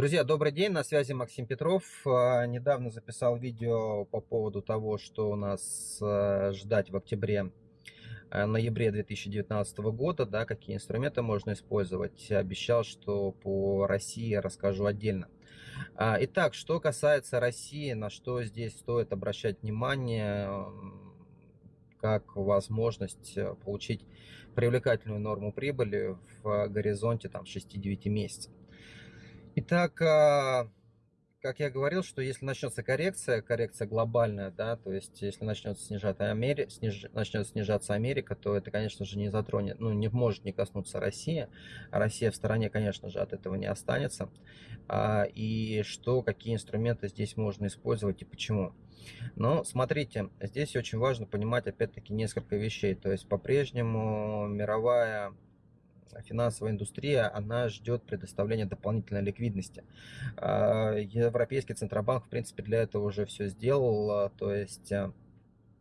Друзья, добрый день, на связи Максим Петров. А, недавно записал видео по поводу того, что у нас а, ждать в октябре, а, ноябре 2019 года, да, какие инструменты можно использовать. Обещал, что по России расскажу отдельно. Итак, что касается России, на что здесь стоит обращать внимание, как возможность э, получить привлекательную норму прибыли в горизонте там 6-9 месяцев. Итак, а, как я говорил, что если начнется коррекция, коррекция глобальная, да, то есть если начнется снижаться Америка, сниж, начнет снижаться Америка, то это, конечно же, не затронет, ну, не может не коснуться России. А Россия в стороне, конечно же, от этого не останется. А, и что, какие инструменты здесь можно использовать и почему. Но смотрите, здесь очень важно понимать, опять-таки, несколько вещей. То есть по-прежнему мировая финансовая индустрия, она ждет предоставления дополнительной ликвидности. А, Европейский Центробанк, в принципе, для этого уже все сделал, а, то есть а,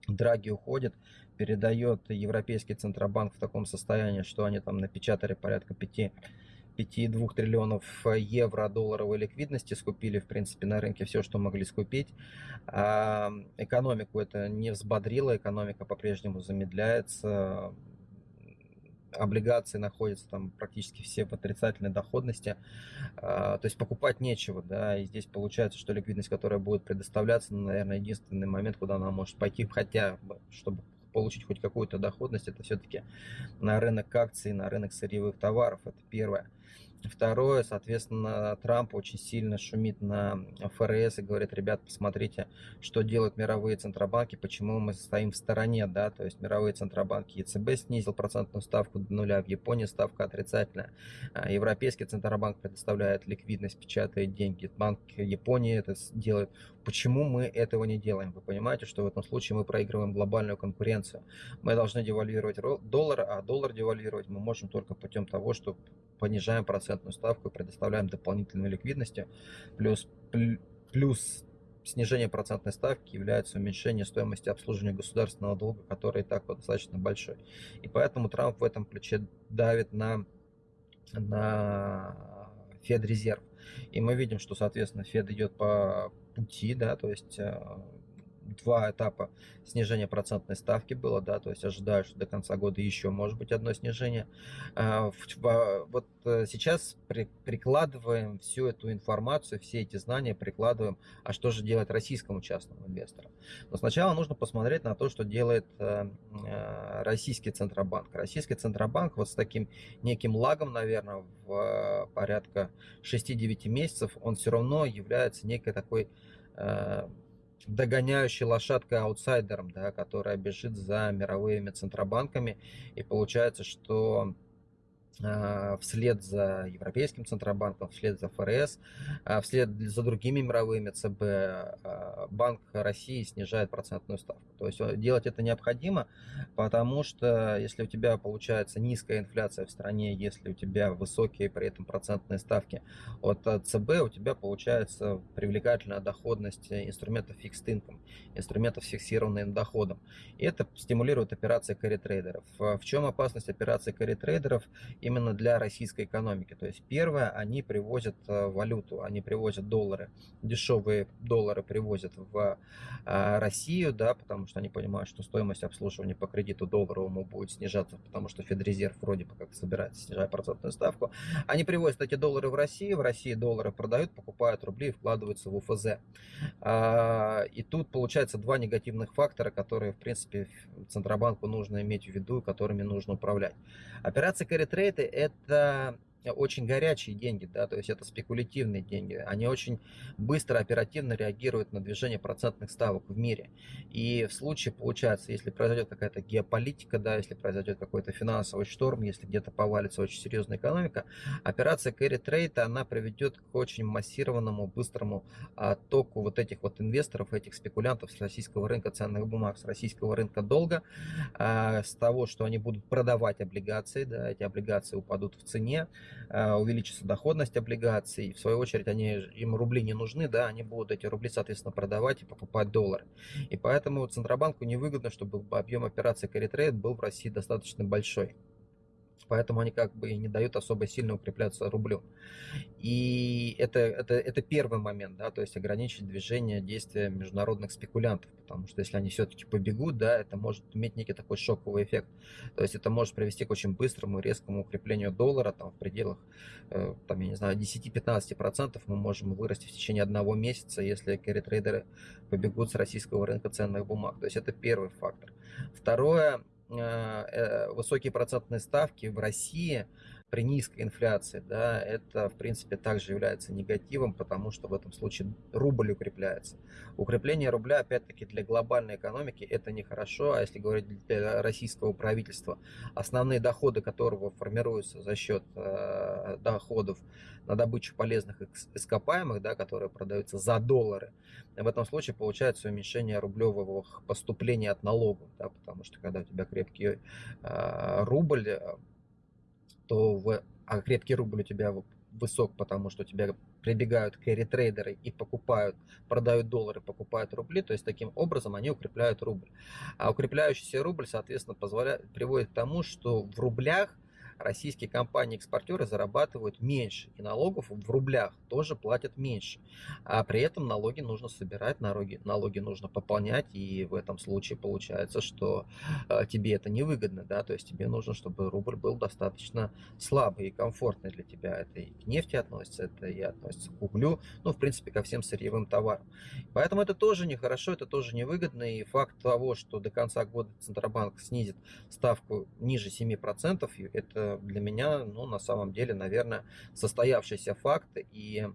Драги уходит, передает Европейский Центробанк в таком состоянии, что они там напечатали порядка 5 5,2 триллионов евро долларовой ликвидности, скупили, в принципе, на рынке все, что могли скупить. А экономику это не взбодрило, экономика по-прежнему замедляется, облигации находятся там практически все в отрицательной доходности, а, то есть покупать нечего, да, и здесь получается, что ликвидность, которая будет предоставляться, ну, наверное, единственный момент, куда она может пойти, хотя бы, чтобы получить хоть какую-то доходность, это все-таки на рынок акций, на рынок сырьевых товаров, это первое. Второе, соответственно, Трамп очень сильно шумит на ФРС и говорит, ребят, посмотрите, что делают мировые центробанки, почему мы стоим в стороне, да, то есть мировые центробанки ЕЦБ снизил процентную ставку до нуля, в Японии ставка отрицательная, а Европейский центробанк предоставляет ликвидность, печатает деньги, Банк Японии это делает. Почему мы этого не делаем? Вы понимаете, что в этом случае мы проигрываем глобальную конкуренцию. Мы должны девальвировать доллар, а доллар девальвировать мы можем только путем того, что понижаем процентную ставку и предоставляем дополнительную ликвидность. Плюс, плюс снижение процентной ставки является уменьшение стоимости обслуживания государственного долга, который и так вот достаточно большой. И поэтому Трамп в этом ключе давит на, на Федрезерв. И мы видим, что, соответственно, Фед идет по пути, да, то есть э, два этапа снижения процентной ставки было, да, то есть ожидаю, что до конца года еще может быть одно снижение. А, вот э, сейчас прикладываем всю эту информацию, все эти знания прикладываем, а что же делать российскому частному инвестору? Но сначала нужно посмотреть на то, что делает э, э, российский Центробанк. Российский Центробанк вот с таким неким лагом, наверное, в порядка 6-9 месяцев, он все равно является некой такой догоняющей лошадкой аутсайдером, да, которая бежит за мировыми центробанками. И получается, что вслед за Европейским Центробанком, вслед за ФРС, а, вслед за другими мировыми ЦБ, а, Банк России снижает процентную ставку. То есть э, делать это необходимо, потому что если у тебя получается низкая инфляция в стране, если у тебя высокие при этом процентные ставки от э, ЦБ, у тебя получается привлекательная доходность инструментов fixed income, инструментов с фиксированным доходом. И это стимулирует операции carry-трейдеров. В чем опасность операций carry-трейдеров? Именно для российской экономики. То есть первое, они привозят э, валюту, они привозят доллары, дешевые доллары привозят в э, Россию, да, потому что они понимают, что стоимость обслуживания по кредиту долларовому будет снижаться, потому что Федрезерв вроде бы как собирается снижать процентную ставку. Они привозят эти доллары в Россию, в России доллары продают, покупают рубли и вкладываются в УФЗ. А, и тут получается два негативных фактора, которые, в принципе, Центробанку нужно иметь в виду, которыми нужно управлять. Операция carry trade это очень горячие деньги, да, то есть это спекулятивные деньги. Они очень быстро, оперативно реагируют на движение процентных ставок в мире. И в случае, получается, если произойдет какая-то геополитика, да, если произойдет какой-то финансовый шторм, если где-то повалится очень серьезная экономика, операция carry trade, она приведет к очень массированному, быстрому а, току вот этих вот инвесторов, этих спекулянтов с российского рынка ценных бумаг, с российского рынка долга, а, с того, что они будут продавать облигации, да, эти облигации упадут в цене, увеличится доходность облигаций. В свою очередь, они, им рубли не нужны, да, они будут эти рубли, соответственно, продавать и покупать доллары. И поэтому Центробанку невыгодно, чтобы объем операций carry trade был в России достаточно большой. Поэтому они как бы не дают особо сильно укрепляться рублю. И это, это, это первый момент, да, то есть ограничить движение действия международных спекулянтов, потому что если они все-таки побегут, да, это может иметь некий такой шоковый эффект. То есть это может привести к очень быстрому, резкому укреплению доллара, там в пределах, э, там, я не знаю, 10-15% мы можем вырасти в течение одного месяца, если carry-трейдеры побегут с российского рынка ценных бумаг. То есть это первый фактор. Второе, высокие процентные ставки в России при низкой инфляции, да, это, в принципе, также является негативом, потому что в этом случае рубль укрепляется. Укрепление рубля, опять-таки, для глобальной экономики это нехорошо, а если говорить для российского правительства, основные доходы которого формируются за счет э, доходов на добычу полезных ископаемых, да, которые продаются за доллары, в этом случае получается уменьшение рублевого поступления от налогов, да, потому что когда у тебя крепкий э, рубль, то в, а крепкий рубль у тебя высок, потому что тебя прибегают кэрри-трейдеры и покупают, продают доллары, покупают рубли, то есть таким образом они укрепляют рубль. А укрепляющийся рубль, соответственно, позволяет, приводит к тому, что в рублях российские компании-экспортеры зарабатывают меньше, и налогов в рублях тоже платят меньше. А при этом налоги нужно собирать, налоги, налоги нужно пополнять, и в этом случае получается, что э, тебе это невыгодно, да, то есть тебе нужно, чтобы рубль был достаточно слабый и комфортный для тебя. Это и к нефти относится, это и относится к углю, ну, в принципе, ко всем сырьевым товарам. Поэтому это тоже нехорошо, это тоже невыгодно, и факт того, что до конца года Центробанк снизит ставку ниже 7%, это для меня, ну, на самом деле, наверное, состоявшийся факт. И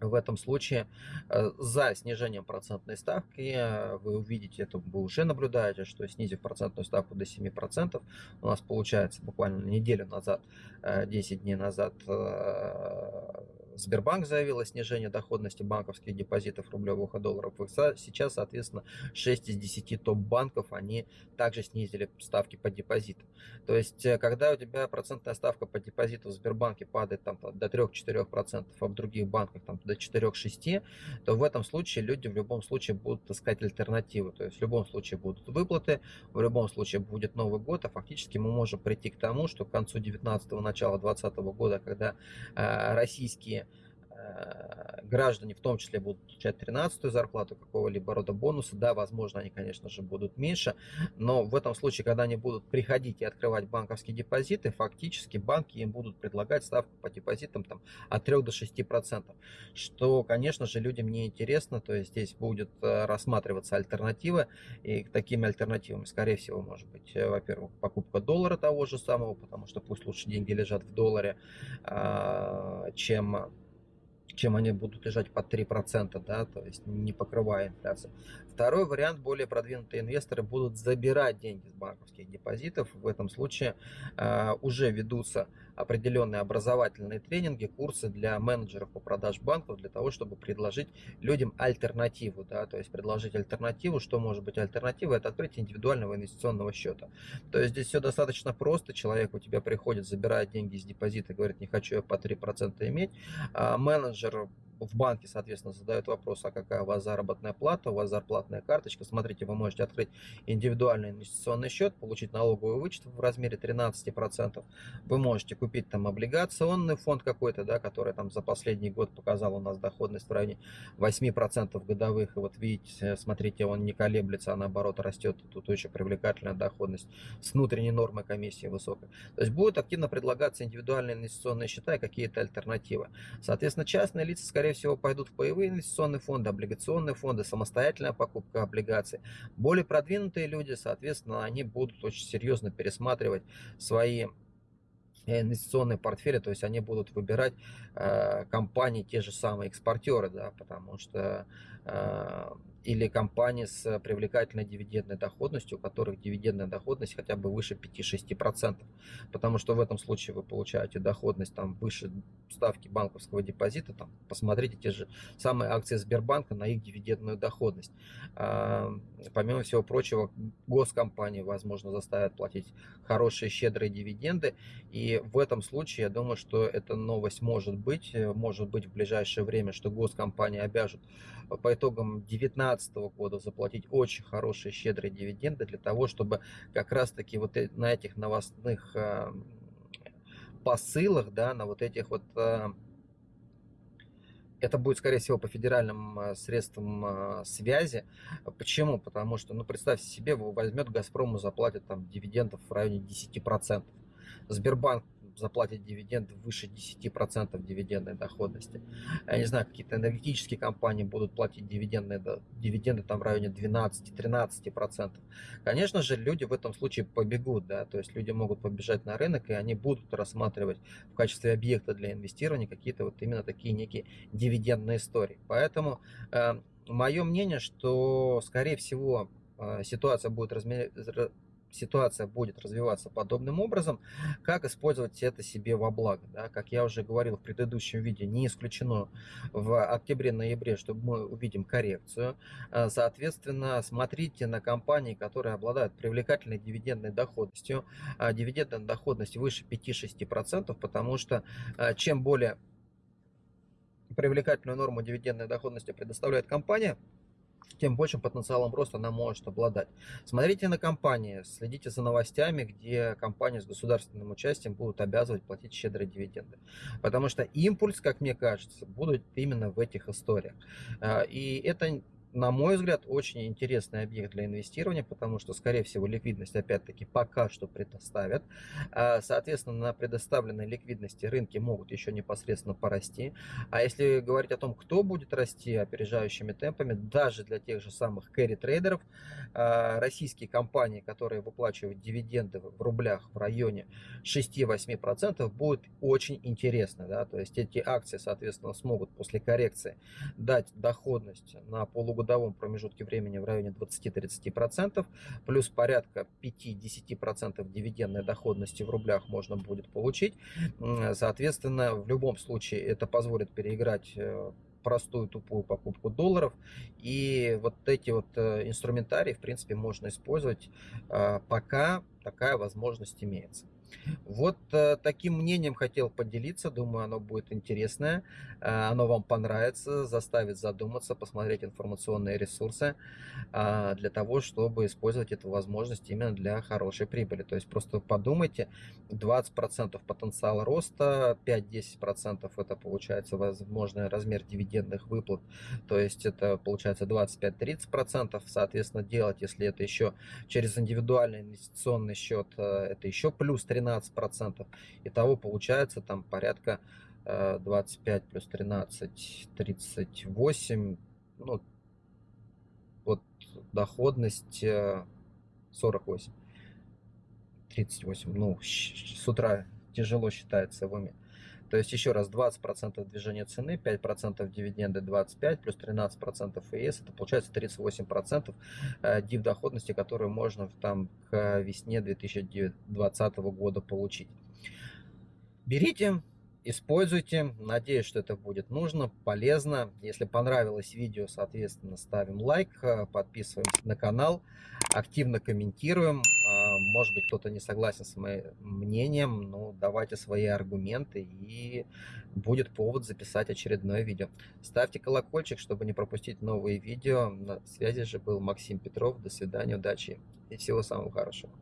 в этом случае э, за снижением процентной ставки э, вы увидите, это вы уже наблюдаете, что снизив процентную ставку до 7%, у нас получается буквально неделю назад, 10 э, дней назад Сбербанк заявил о снижении доходности банковских депозитов рублевых и долларов. Сейчас, соответственно, 6 из 10 топ-банков, они также снизили ставки по депозитам. То есть, э, когда у тебя процентная ставка по депозиту в Сбербанке падает там, до 3-4%, а в других банках там, до 4-6%, то в этом случае люди в любом случае будут искать альтернативы. То есть, в любом случае будут выплаты, в любом случае будет Новый год, а фактически мы можем прийти к тому, что к концу 19-го, начала 20 года, когда э, российские граждане в том числе будут получать 13-ю зарплату, какого-либо рода бонусы, да, возможно, они, конечно же, будут меньше, но в этом случае, когда они будут приходить и открывать банковские депозиты, фактически банки им будут предлагать ставку по депозитам там, от 3 до 6 процентов, что, конечно же, людям не интересно, то есть здесь будет э, рассматриваться альтернатива, и такими альтернативами, скорее всего, может быть, э, во-первых, покупка доллара того же самого, потому что пусть лучше деньги лежат в долларе, а, чем чем они будут лежать под 3%, да, то есть не покрывая инфляцию. Второй вариант, более продвинутые инвесторы будут забирать деньги с банковских депозитов. В этом случае э, уже ведутся определенные образовательные тренинги, курсы для менеджеров по продаж банков, для того, чтобы предложить людям альтернативу. Да, то есть предложить альтернативу, что может быть альтернатива, это открытие индивидуального инвестиционного счета. То есть здесь все достаточно просто, человек у тебя приходит, забирает деньги из депозита, говорит, не хочу я по 3% иметь, а менеджер в банке, соответственно, задают вопрос, а какая у вас заработная плата, у вас зарплатная карточка. Смотрите, вы можете открыть индивидуальный инвестиционный счет, получить налоговый вычет в размере 13%. Вы можете купить там облигационный фонд какой-то, да, который там за последний год показал у нас доходность в районе 8% годовых. И вот видите, смотрите, он не колеблется, а наоборот растет. Тут очень привлекательная доходность с внутренней нормой комиссии высокой. То есть будут активно предлагаться индивидуальные инвестиционные счета и какие-то альтернативы. Соответственно, частные лица, скорее скорее всего, пойдут в паевые инвестиционные фонды, облигационные фонды, самостоятельная покупка облигаций. Более продвинутые люди, соответственно, они будут очень серьезно пересматривать свои инвестиционные портфели, то есть они будут выбирать э, компании, те же самые экспортеры, да, потому что э, или компании с привлекательной дивидендной доходностью, у которых дивидендная доходность хотя бы выше 5-6%. Потому что в этом случае вы получаете доходность там выше ставки банковского депозита. Там, посмотрите те же самые акции Сбербанка на их дивидендную доходность. А, помимо всего прочего, госкомпании, возможно, заставят платить хорошие, щедрые дивиденды. И в этом случае, я думаю, что эта новость может быть, может быть в ближайшее время, что госкомпании обяжут по итогам 19 2019 года заплатить очень хорошие щедрые дивиденды для того, чтобы как раз таки вот э, на этих новостных посылах, да, на вот этих вот э, это будет, скорее всего, по федеральным э, средствам э, связи. Почему? Потому что, ну, представьте себе, возьмет «Газпрому», заплатит там дивидендов в районе 10%. Сбербанк заплатит дивиденды выше 10% дивидендной доходности. Я не знаю, какие-то энергетические компании будут платить дивиденды, дивиденды там в районе 12-13%. Конечно же, люди в этом случае побегут, да, то есть люди могут побежать на рынок, и они будут рассматривать в качестве объекта для инвестирования какие-то вот именно такие некие дивидендные истории. Поэтому э, мое мнение, что, скорее всего, э, ситуация будет размер ситуация будет развиваться подобным образом, как использовать это себе во благо. Да? Как я уже говорил в предыдущем видео, не исключено в октябре-ноябре, что мы увидим коррекцию. А, соответственно, смотрите на компании, которые обладают привлекательной дивидендной доходностью. А, дивидендная доходность выше 5-6%, потому что а, чем более привлекательную норму дивидендной доходности предоставляет компания, тем большим потенциалом роста она может обладать. Смотрите на компании, следите за новостями, где компании с государственным участием будут обязывать платить щедрые дивиденды. Потому что импульс, как мне кажется, будет именно в этих историях. А, и это на мой взгляд, очень интересный объект для инвестирования, потому что, скорее всего, ликвидность, опять-таки, пока что предоставят. А, соответственно, на предоставленной ликвидности рынки могут еще непосредственно порасти. А если говорить о том, кто будет расти опережающими темпами, даже для тех же самых кэрри-трейдеров, а, российские компании, которые выплачивают дивиденды в рублях в районе 6-8%, будет очень интересно. Да? То есть эти акции, соответственно, смогут после коррекции дать доходность на полугодовую годовом промежутке времени в районе 20-30%, плюс порядка 5-10% дивидендной доходности в рублях можно будет получить. Соответственно, в любом случае это позволит переиграть э, простую тупую покупку долларов. И вот эти вот э, инструментарии, в принципе, можно использовать, э, пока такая возможность имеется. Вот э, таким мнением хотел поделиться. Думаю, оно будет интересное. Э, оно вам понравится, заставит задуматься, посмотреть информационные ресурсы э, для того, чтобы использовать эту возможность именно для хорошей прибыли. То есть просто подумайте, 20% потенциал роста, 5-10% это получается возможный размер дивидендных выплат. То есть это получается 25-30%. Соответственно, делать, если это еще через индивидуальный инвестиционный счет, это еще плюс 13 13%. Итого получается там порядка 25 э, плюс 13, 38. Ну, вот доходность 48. Э, 38. Ну, с утра тяжело считается в уме. То есть еще раз 20% движения цены, 5% дивиденды 25, плюс 13% ФС, это получается 38% э, див доходности, которую можно там к весне 2020 года получить. Берите, используйте. Надеюсь, что это будет нужно, полезно. Если понравилось видео, соответственно, ставим лайк, э, подписываемся на канал, активно комментируем. А, может быть, кто-то не согласен с моим мнением, но давайте свои аргументы, и будет повод записать очередное видео. Ставьте колокольчик, чтобы не пропустить новые видео. На связи же был Максим Петров. До свидания, удачи и всего самого хорошего.